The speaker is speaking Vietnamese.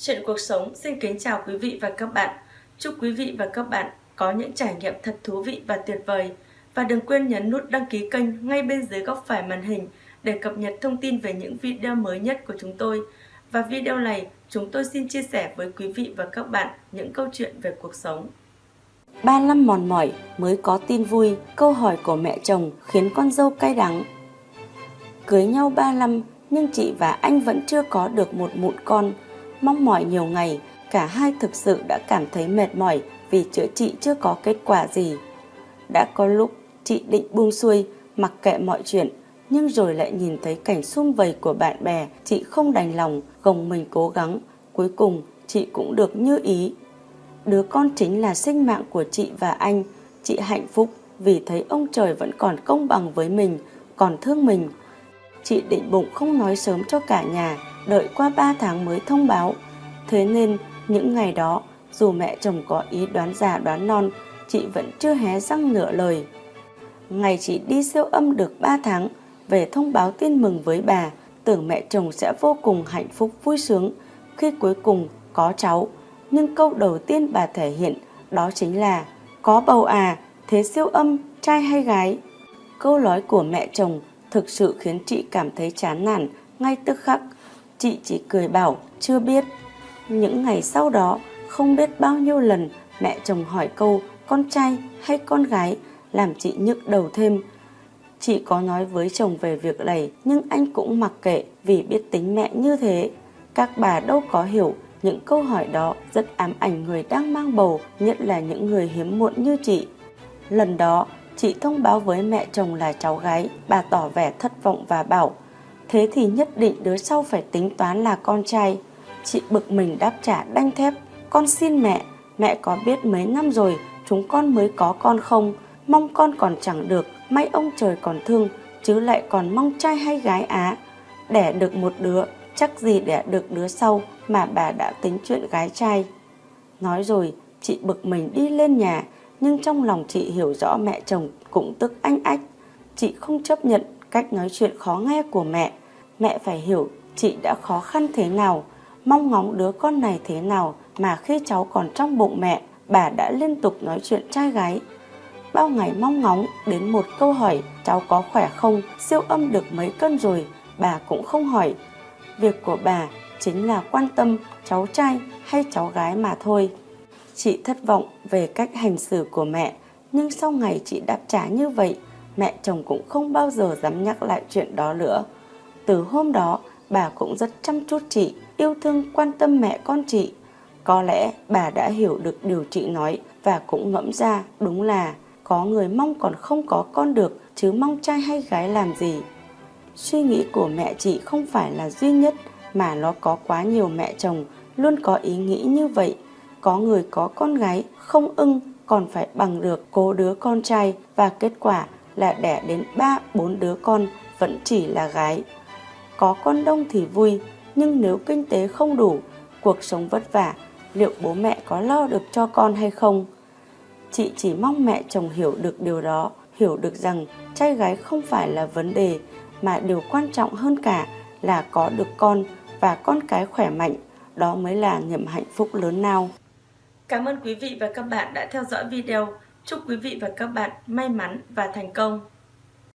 Chuyện cuộc sống xin kính chào quý vị và các bạn. Chúc quý vị và các bạn có những trải nghiệm thật thú vị và tuyệt vời. Và đừng quên nhấn nút đăng ký kênh ngay bên dưới góc phải màn hình để cập nhật thông tin về những video mới nhất của chúng tôi. Và video này, chúng tôi xin chia sẻ với quý vị và các bạn những câu chuyện về cuộc sống. Ba năm mòn mỏi mới có tin vui, câu hỏi của mẹ chồng khiến con dâu cay đắng. Cưới nhau ba năm nhưng chị và anh vẫn chưa có được một mụn con. Mong mỏi nhiều ngày, cả hai thực sự đã cảm thấy mệt mỏi vì chữa trị chưa có kết quả gì. Đã có lúc chị định buông xuôi, mặc kệ mọi chuyện, nhưng rồi lại nhìn thấy cảnh xung vầy của bạn bè, chị không đành lòng, gồng mình cố gắng. Cuối cùng, chị cũng được như ý. Đứa con chính là sinh mạng của chị và anh. Chị hạnh phúc vì thấy ông trời vẫn còn công bằng với mình, còn thương mình. Chị định bụng không nói sớm cho cả nhà, đợi qua 3 tháng mới thông báo. Thế nên, những ngày đó, dù mẹ chồng có ý đoán già đoán non, chị vẫn chưa hé răng nửa lời. Ngày chị đi siêu âm được 3 tháng, về thông báo tin mừng với bà, tưởng mẹ chồng sẽ vô cùng hạnh phúc vui sướng khi cuối cùng có cháu. Nhưng câu đầu tiên bà thể hiện đó chính là có bầu à, thế siêu âm, trai hay gái? Câu nói của mẹ chồng thực sự khiến chị cảm thấy chán nản ngay tức khắc. Chị chỉ cười bảo chưa biết. Những ngày sau đó, không biết bao nhiêu lần mẹ chồng hỏi câu con trai hay con gái làm chị nhức đầu thêm. Chị có nói với chồng về việc này nhưng anh cũng mặc kệ vì biết tính mẹ như thế. Các bà đâu có hiểu những câu hỏi đó rất ám ảnh người đang mang bầu, nhất là những người hiếm muộn như chị. Lần đó, chị thông báo với mẹ chồng là cháu gái, bà tỏ vẻ thất vọng và bảo Thế thì nhất định đứa sau phải tính toán là con trai. Chị bực mình đáp trả đanh thép Con xin mẹ, mẹ có biết mấy năm rồi chúng con mới có con không? Mong con còn chẳng được, may ông trời còn thương, chứ lại còn mong trai hay gái á. Đẻ được một đứa, chắc gì đẻ được đứa sau mà bà đã tính chuyện gái trai. Nói rồi, chị bực mình đi lên nhà, nhưng trong lòng chị hiểu rõ mẹ chồng cũng tức anh ách. Chị không chấp nhận cách nói chuyện khó nghe của mẹ. Mẹ phải hiểu chị đã khó khăn thế nào, mong ngóng đứa con này thế nào mà khi cháu còn trong bụng mẹ, bà đã liên tục nói chuyện trai gái. Bao ngày mong ngóng đến một câu hỏi cháu có khỏe không, siêu âm được mấy cân rồi, bà cũng không hỏi. Việc của bà chính là quan tâm cháu trai hay cháu gái mà thôi. Chị thất vọng về cách hành xử của mẹ, nhưng sau ngày chị đáp trả như vậy, mẹ chồng cũng không bao giờ dám nhắc lại chuyện đó nữa. Từ hôm đó, bà cũng rất chăm chút chị, yêu thương quan tâm mẹ con chị. Có lẽ bà đã hiểu được điều chị nói và cũng ngẫm ra đúng là có người mong còn không có con được chứ mong trai hay gái làm gì. Suy nghĩ của mẹ chị không phải là duy nhất mà nó có quá nhiều mẹ chồng luôn có ý nghĩ như vậy. Có người có con gái không ưng còn phải bằng được cố đứa con trai và kết quả là đẻ đến 3-4 đứa con vẫn chỉ là gái. Có con đông thì vui, nhưng nếu kinh tế không đủ, cuộc sống vất vả, liệu bố mẹ có lo được cho con hay không? Chị chỉ mong mẹ chồng hiểu được điều đó, hiểu được rằng trai gái không phải là vấn đề, mà điều quan trọng hơn cả là có được con và con cái khỏe mạnh, đó mới là niềm hạnh phúc lớn nào. Cảm ơn quý vị và các bạn đã theo dõi video. Chúc quý vị và các bạn may mắn và thành công.